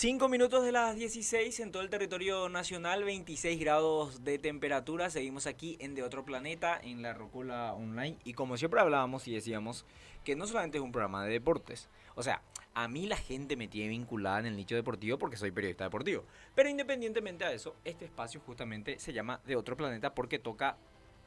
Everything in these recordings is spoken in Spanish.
5 minutos de las 16 en todo el territorio nacional, 26 grados de temperatura. Seguimos aquí en De Otro Planeta, en la Rocola Online. Y como siempre hablábamos y decíamos que no solamente es un programa de deportes. O sea, a mí la gente me tiene vinculada en el nicho deportivo porque soy periodista deportivo. Pero independientemente de eso, este espacio justamente se llama De Otro Planeta porque toca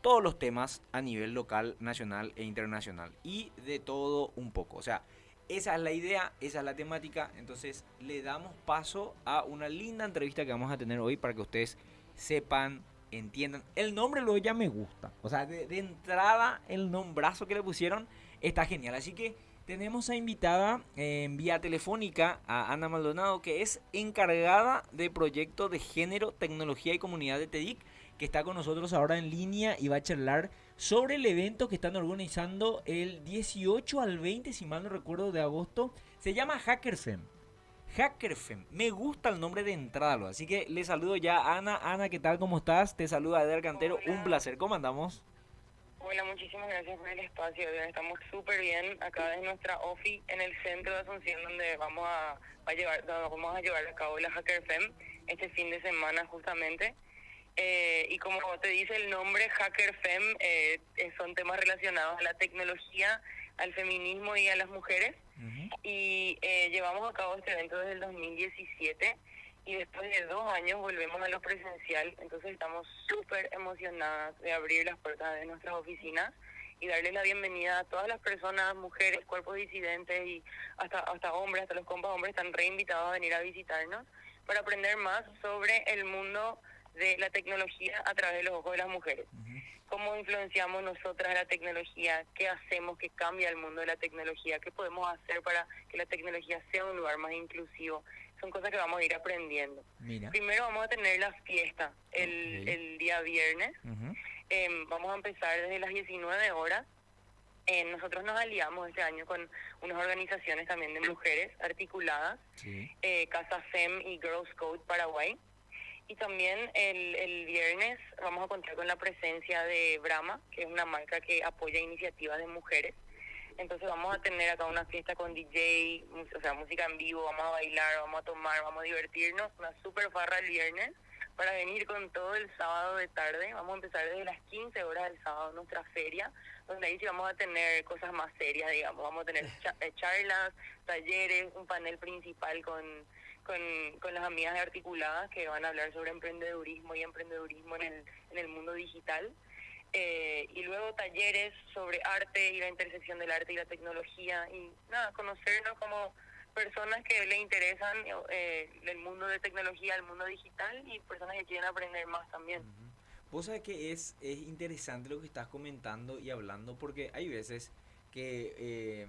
todos los temas a nivel local, nacional e internacional. Y de todo un poco. O sea, esa es la idea, esa es la temática. Entonces le damos paso a una linda entrevista que vamos a tener hoy para que ustedes sepan, entiendan. El nombre luego ya me gusta. O sea, de, entrada el nombrazo que le pusieron está genial. Así que tenemos a invitada en vía telefónica a Ana Maldonado, que es encargada de proyecto de género, tecnología y comunidad de TEDIC, que está con nosotros ahora en línea y va a charlar sobre el evento que están organizando el 18 al 20, si mal no recuerdo, de agosto. Se llama HackerFem. HackerFem. Me gusta el nombre de entrada, así que le saludo ya a Ana. Ana, ¿qué tal? ¿Cómo estás? Te saluda Eder Cantero. Un placer. ¿Cómo andamos? Hola, muchísimas gracias por el espacio. Estamos súper bien acá desde nuestra OFI en el centro de Asunción, donde vamos a, llevar, vamos a llevar a cabo la HackerFem este fin de semana justamente. Eh, y como te dice el nombre, Hacker Fem, eh, son temas relacionados a la tecnología, al feminismo y a las mujeres. Y eh, llevamos a cabo este evento desde el 2017 y después de dos años volvemos a lo presencial. Entonces estamos súper emocionadas de abrir las puertas de nuestras oficinas y darles la bienvenida a todas las personas, mujeres, cuerpos disidentes y hasta, hasta hombres, hasta los compas hombres están reinvitados a venir a visitarnos para aprender más sobre el mundo de la tecnología a través de los ojos de las mujeres. ¿Cómo influenciamos nosotras la tecnología? ¿Qué hacemos que cambia el mundo de la tecnología? ¿Qué podemos hacer para que la tecnología sea un lugar más inclusivo? Son cosas que vamos a ir aprendiendo. Primero vamos a tener la fiesta el, el día viernes. Em, vamos a empezar desde las 19 horas. Eh, nosotros nos aliamos este año con unas organizaciones también de mujeres articuladas, eh, Casa FEM y Girls Code Paraguay. Y también el, el viernes vamos a contar con la presencia de Brahma, que es una marca que apoya iniciativas de mujeres. Entonces vamos a tener acá una fiesta con DJ, o sea, música en vivo, vamos a bailar, vamos a tomar, vamos a divertirnos, una super farra el viernes para venir con todo el sábado de tarde. Vamos a empezar desde las 15 horas del sábado nuestra feria, donde ahí sí vamos a tener cosas más serias, digamos. Vamos a tener eh, charlas, talleres, un panel principal con con, con las amigas Articuladas que van a hablar sobre emprendedurismo y emprendedurismo en el, en el mundo digital. Eh, y luego talleres sobre arte y la intersección del arte y la tecnología y nada, conocernos como personas que le interesan eh, el mundo de tecnología, el mundo digital y personas que quieren aprender más también. Vos sabés que es, es interesante lo que estás comentando y hablando porque hay veces que eh,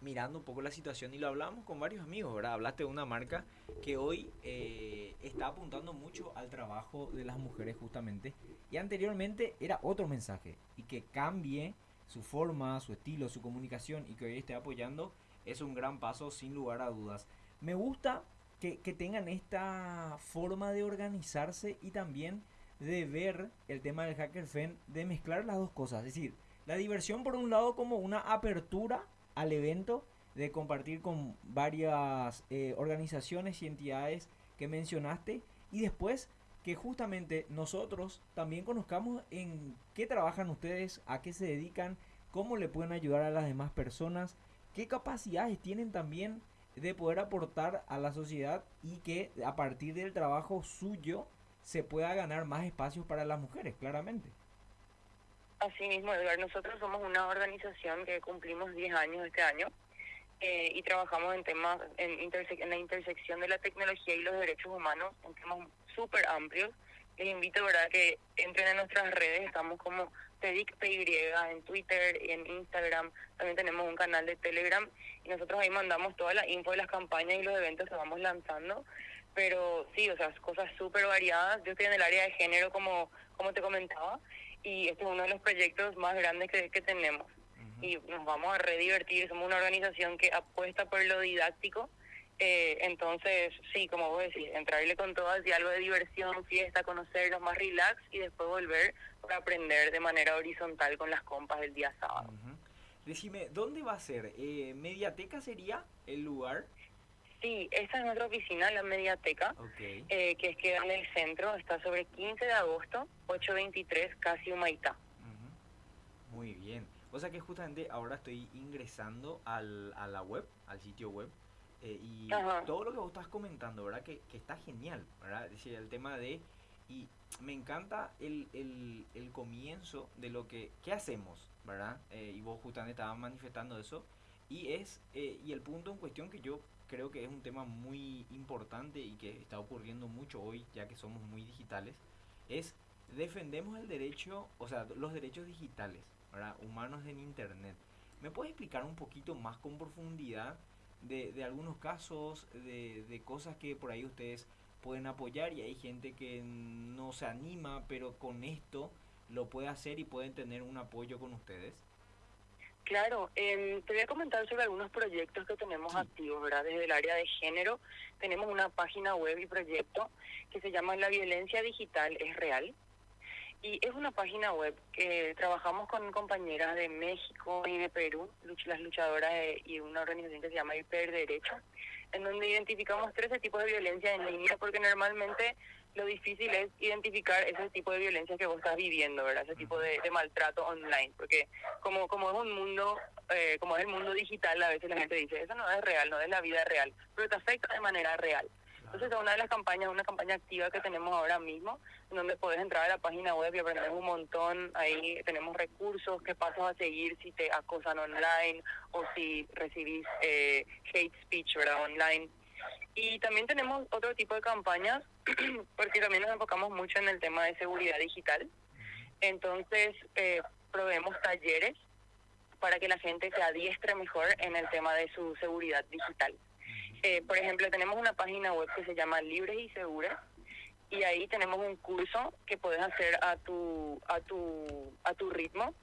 mirando un poco la situación y lo hablamos con varios amigos, ¿verdad? Hablaste de una marca que hoy eh, está apuntando mucho al trabajo de las mujeres justamente y anteriormente era otro mensaje y que cambie su forma, su estilo, su comunicación y que hoy esté apoyando es un gran paso sin lugar a dudas. Me gusta que, que tengan esta forma de organizarse y también de ver el tema del Hacker Fan, de mezclar las dos cosas, es decir, la diversión por un lado como una apertura al evento, de compartir con varias eh, organizaciones y entidades que mencionaste y después que justamente nosotros también conozcamos en qué trabajan ustedes, a qué se dedican, cómo le pueden ayudar a las demás personas, qué capacidades tienen también de poder aportar a la sociedad y que a partir del trabajo suyo se pueda ganar más espacios para las mujeres, claramente. Así mismo, Edgar, nosotros somos una organización que cumplimos 10 años este año eh, y trabajamos en temas, en, en la intersección de la tecnología y los derechos humanos, en temas súper amplios. Les invito, ¿verdad?, que entren en nuestras redes, estamos como PEDICPY en Twitter y en Instagram, también tenemos un canal de Telegram y nosotros ahí mandamos toda la info de las campañas y los eventos que vamos lanzando. Pero sí, o sea, cosas súper variadas. Yo estoy en el área de género, como, como te comentaba, y este es uno de los proyectos más grandes que, que tenemos. Y nos vamos a redivertir, somos una organización que apuesta por lo didáctico. Eh, entonces, sí, como vos decís, entrarle con todo así algo de diversión, fiesta, conocernos más relax y después volver para aprender de manera horizontal con las compas del día sábado. Decime, ¿dónde va a ser? Eh, ¿Mediateca sería el lugar? Sí, esa es nuestra oficina, la Mediateca, Ok. eh, que es que en el centro, está sobre 15 de agosto, 823, casi Humaitá. Ujú. Muy bien. O sea que justamente ahora estoy ingresando al, a la web, al sitio web, eh, y Ajá. todo lo que vos estás comentando, ¿verdad? Que, que está genial, ¿verdad? Es decir, el tema de... Y me encanta el, el, el comienzo de lo que... ¿Qué hacemos? ¿Verdad? Eh, y vos justamente estabas manifestando eso. Y es... eh, y el punto en cuestión que yo creo que es un tema muy importante y que está ocurriendo mucho hoy, ya que somos muy digitales, es defendemos el derecho, o sea, los derechos digitales, ¿verdad? Humanos en Internet. ¿Me puedes explicar un poquito más con profundidad de, de algunos casos, de, de cosas que por ahí ustedes pueden apoyar y hay gente que no se anima, pero con esto lo puede hacer y pueden tener un apoyo con ustedes? Claro, em, te voy a comentar sobre algunos proyectos que tenemos Sí. activos, ¿verdad? Desde el área de género tenemos una página web y proyecto que se llama La violencia digital es real. Y es una página web que trabajamos con compañeras de México y de Perú, las luchadoras de- y una organización que se llama Hiperderecho, en donde identificamos 13 tipos de violencia en línea, porque normalmente lo difícil es identificar ese tipo de violencia que vos estás viviendo, ¿verdad? Ese tipo de, maltrato online, porque como como es un mundo, eh, como es el mundo digital, a veces la gente dice, eso no es real, no es la vida real, pero te afecta de manera real. Entonces, es una de las campañas, una campaña activa que tenemos ahora mismo, en donde puedes entrar a la página web y aprender un montón. Ahí tenemos recursos, qué pasos a seguir si te acosan online o si recibís eh, hate speech, ¿verdad? Online. Y también tenemos otro tipo de campañas, porque también nos enfocamos mucho en el tema de seguridad digital. Entonces, eh, proveemos talleres para que la gente se adiestre mejor en el tema de su seguridad digital. Eh, por ejemplo, tenemos una página web que se llama Libres y Seguras y ahí tenemos un curso que puedes hacer a tu a tu a tu ritmo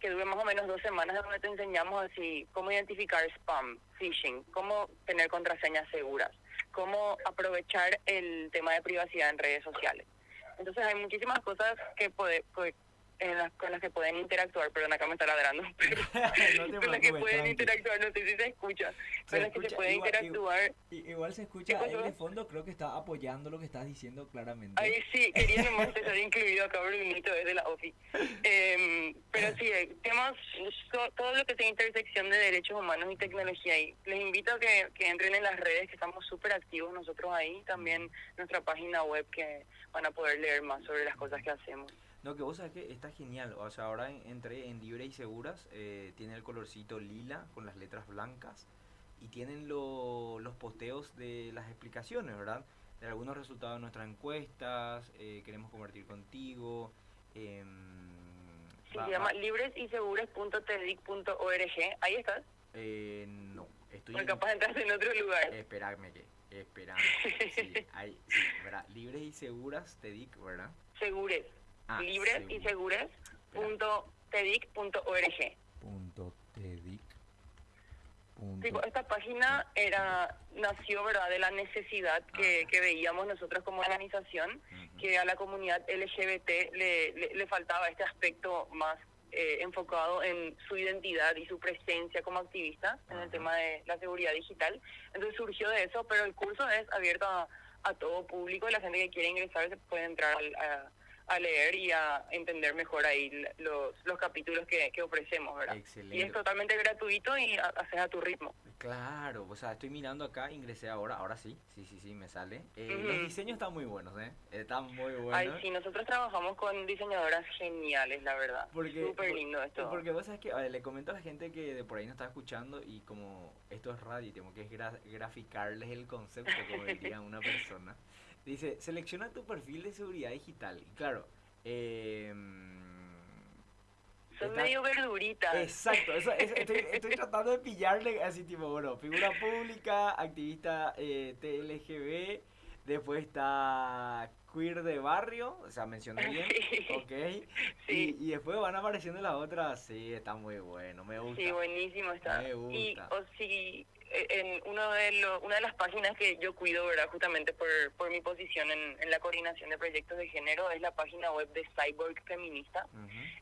que dure más o menos dos semanas donde te enseñamos así cómo identificar spam, phishing, cómo tener contraseñas seguras, cómo aprovechar el tema de privacidad en redes sociales. Entonces hay muchísimas cosas que puede, en las, con las que pueden interactuar, perdón, acá me está ladrando, pero no con las que pueden interactuar, no sé si se escucha, Se con las que se escucha puede igual- interactuar. Igual se escucha ¿Qué él pasó? de fondo, creo que está apoyando lo que estás diciendo claramente. Ahí sí, quería nomás estar incluido acá Brunito desde la OFI. Eh, pero sí, temas, todo lo que sea intersección de derechos humanos y tecnología ahí. Les invito a que, que entren en las redes, que estamos súper activos nosotros ahí. También nuestra página web, que van a poder leer más sobre las cosas que hacemos. No, que vos sabés que está genial. O sea, ahora en- entré en Libre y Seguras. eh, tiene el colorcito lila con las letras blancas. Y tienen lo- los posteos de las explicaciones, ¿verdad? De algunos resultados de nuestras encuestas. eh, queremos compartir contigo. em, Sí, va- se llama libresyseguras.tedic.org. Ahí estás. eh, no, estoy en- capaz entras en otro lugar. Espérame que, espérame. Sí, hay, sí, ¿verdad? Libres y seguras, te dic, ¿verdad? Segures. Ah, Libres y segures.tedic.org. Punto tedic. Sí, pues, esta página era nació verdad de la necesidad que, que veíamos nosotros como organización que a la comunidad LGBT le, le, le faltaba este aspecto más eh, enfocado en su identidad y su presencia como activista en el tema de la seguridad digital. Entonces surgió de eso, pero el curso es abierto a, a todo público. La gente que quiere ingresar se puede entrar al- a, a leer y a entender mejor ahí los, los capítulos que, que ofrecemos, ¿verdad? Y Excelente. es totalmente gratuito y ha- haces a tu ritmo. Claro, o sea, estoy mirando acá, ingresé ahora, ahora sí, sí, sí, sí, me sale. Eh, Los Ujú. diseños están muy buenos, ¿eh? Están muy buenos. Ay, sí, nosotros trabajamos con diseñadoras geniales, la verdad. Porque, Súper lindo esto. Porque vos sabes que, a ver, le comento a la gente que de por ahí no está escuchando y como esto es radio y tengo que gra- graficarles el concepto, como diría una persona. Dice, selecciona tu perfil de seguridad digital. Y claro, em, Son está- medio verduritas. Exacto, eso, eso- estoy, estoy tratando de pillarle así tipo, bueno, figura pública, activista eh, TLGB, después está queer de barrio, o sea, mencioné bien, Sí. ok. Sí. Y, y después van apareciendo las otras, sí, está muy bueno, me gusta. Sí, buenísimo está. Me Y gusta. o si eh, en uno de lo- una de las páginas que yo cuido, ¿verdad? Justamente por, por mi posición en, en la coordinación de proyectos de género, es la página web de Cyborg Feminista,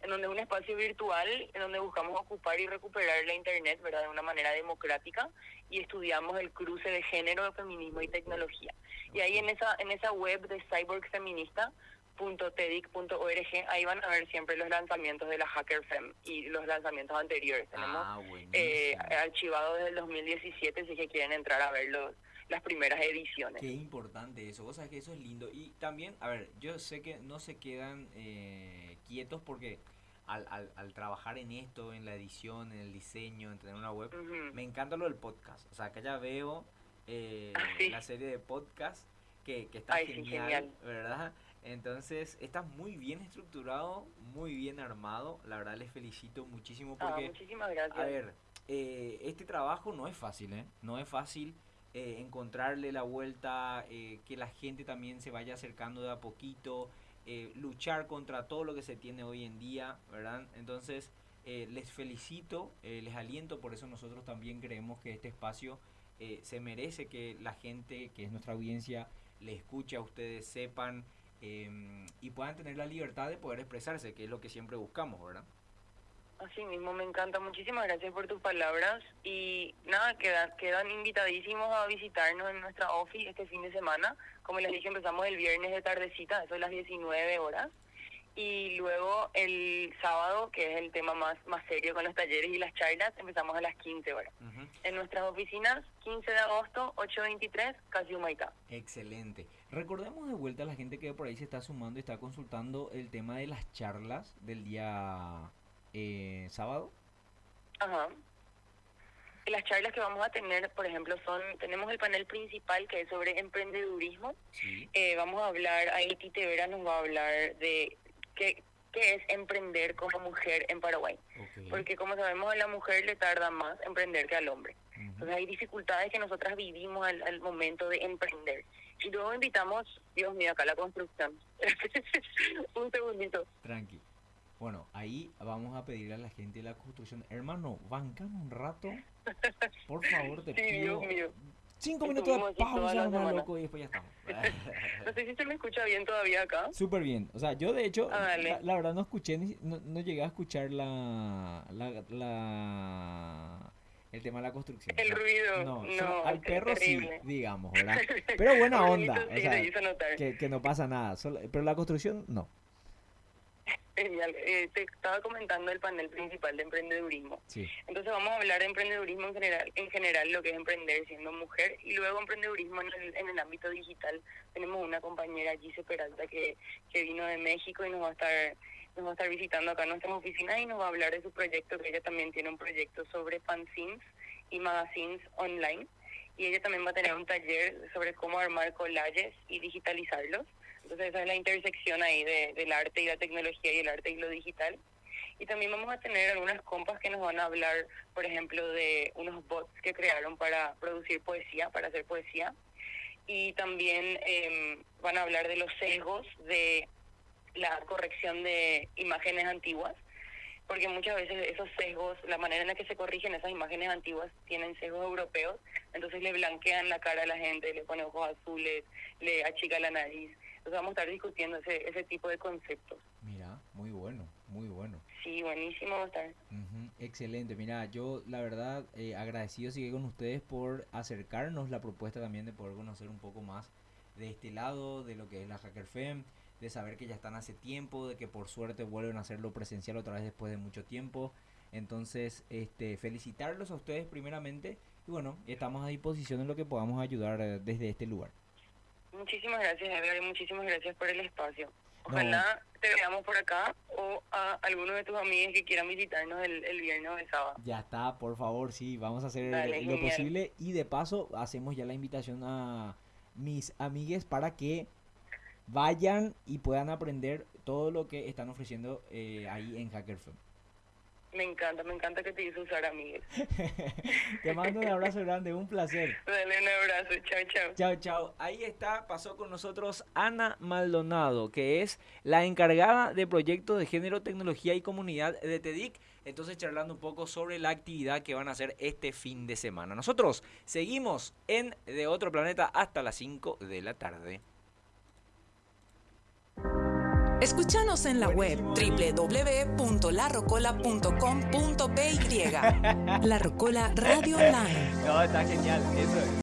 en donde es un espacio virtual en donde buscamos ocupar y recuperar la Internet, ¿verdad? De una manera democrática y estudiamos el cruce de género, feminismo y tecnología. Y ahí en esa en esa web de Cyborg Feminista .tedic.org, ahí van a ver siempre los lanzamientos de la Hacker Fem y los lanzamientos anteriores. Tenemos Ah, eh, archivado desde el 2017 si que quieren entrar a ver los, las primeras ediciones. Qué importante eso, vos sabés que eso es lindo. Y también, a ver, yo sé que no se quedan eh, quietos porque al, al, al trabajar en esto, en la edición, en el diseño, en tener una web, me encanta lo del podcast. O sea, que ya veo eh, Ah, sí. la serie de podcast que, que está Ay, sí, genial, genial. ¿verdad? Entonces, está muy bien estructurado, muy bien armado. La verdad, les felicito muchísimo Ah, porque... muchísimas gracias. A ver, eh, este trabajo no es fácil, ¿eh? No es fácil eh, encontrarle la vuelta, eh, que la gente también se vaya acercando de a poquito, eh, luchar contra todo lo que se tiene hoy en día, ¿verdad? Entonces, eh, les felicito, les aliento, por eso nosotros también creemos que este espacio se merece que la gente, que es nuestra audiencia, le escuche a ustedes, sepan em, y puedan tener la libertad de poder expresarse, que es lo que siempre buscamos, ¿verdad? Así mismo, me encanta. Muchísimas gracias por tus palabras. Y nada, quedan, quedan invitadísimos a visitarnos en nuestra office este fin de semana. Como les dije, empezamos el viernes de tardecita, eso es las 19 horas. Y luego el sábado, que es el tema más, más serio con los talleres y las charlas, empezamos a las 15 horas. Ujú. En nuestras oficinas, 15 de agosto, 823, Casi Humaitá. Excelente. Recordemos de vuelta a la gente que por ahí se está sumando y está consultando el tema de las charlas del día eh, sábado. Ajá. Las charlas que vamos a tener, por ejemplo, son, tenemos el panel principal que es sobre emprendedurismo. Sí. Eh, vamos a hablar, ahí Tite Vera nos va a hablar de qué, qué es emprender como mujer en Paraguay. Porque como sabemos, a la mujer le tarda más emprender que al hombre. Entonces hay dificultades que nosotras vivimos al, al momento de emprender. Y luego invitamos, Dios mío, acá la construcción. Un segundito. Tranqui. Bueno, ahí vamos a pedirle a la gente de la construcción, hermano, bancame un rato. Por favor, te Sí, pido. Dios mío. Cinco minutos de pausa, hermano, loco, y después ya estamos. No sé si se me escucha bien todavía acá. Súper bien. O sea, yo de hecho, Ah, la, la verdad no escuché, ni- no, no llegué a escuchar la, la, la- el tema de la construcción. El ruido, No, no, solo al perro terrible. sí, digamos, ¿verdad? Pero buena onda, o sea, que, que no pasa nada. solo- pero la construcción, no. Genial. Eh, te estaba comentando el panel principal de emprendedurismo. Sí. Entonces vamos a hablar de emprendedurismo en general, en general lo que es emprender siendo mujer y luego emprendedurismo en el, en el ámbito digital. Tenemos una compañera, Gise Peralta, que, que vino de México y nos va a estar nos va a estar visitando acá en nuestras oficinas y nos va a hablar de su proyecto, que ella también tiene un proyecto sobre fanzines y magazines online. Y ella también va a tener un taller sobre cómo armar collages y digitalizarlos. Entonces esa es la intersección ahí de, del arte y la tecnología y el arte y lo digital. Y también vamos a tener algunas compas que nos van a hablar, por ejemplo, de unos bots que crearon para producir poesía, para hacer poesía. Y también eh, van a hablar de los sesgos de la corrección de imágenes antiguas, porque muchas veces esos sesgos, la manera en la que se corrigen esas imágenes antiguas tienen sesgos europeos, entonces le blanquean la cara a la gente, le pone ojos azules, le achica la nariz. Entonces vamos a estar discutiendo ese, ese tipo de conceptos. Mira, muy bueno, muy bueno. Sí, buenísimo va a estar. Excelente, mira, yo la verdad eh, agradecido sigue con ustedes por acercarnos la propuesta también de poder conocer un poco más de este lado, de lo que es la Hacker Fem, de saber que ya están hace tiempo, de que por suerte vuelven a hacerlo presencial otra vez después de mucho tiempo. Entonces, este, felicitarlos a ustedes primeramente y bueno, estamos a disposición en lo que podamos ayudar eh, desde este lugar. Muchísimas gracias, Edgar, y muchísimas gracias por el espacio. Ojalá te veamos por acá o a algunos de tus amigos que quieran visitarnos el, el viernes o el sábado. Ya está, por favor, sí, vamos a hacer Dale, lo genial. posible y de paso hacemos ya la invitación a mis amigues para que vayan y puedan aprender todo lo que están ofreciendo eh, ahí en Hacker Fem. Me encanta, me encanta que te hizo usar amigos. te mando un abrazo grande, un placer. Dale un abrazo, chao, chao. Chao, chao. Ahí está, pasó con nosotros Ana Maldonado, que es la encargada de proyectos de género, tecnología y comunidad de TEDIC. Entonces, charlando un poco sobre la actividad que van a hacer este fin de semana. Nosotros seguimos en De Otro Planeta hasta las 5 de la tarde. Escúchanos en la web www.larrocola.com.py. La Rocola Radio Online.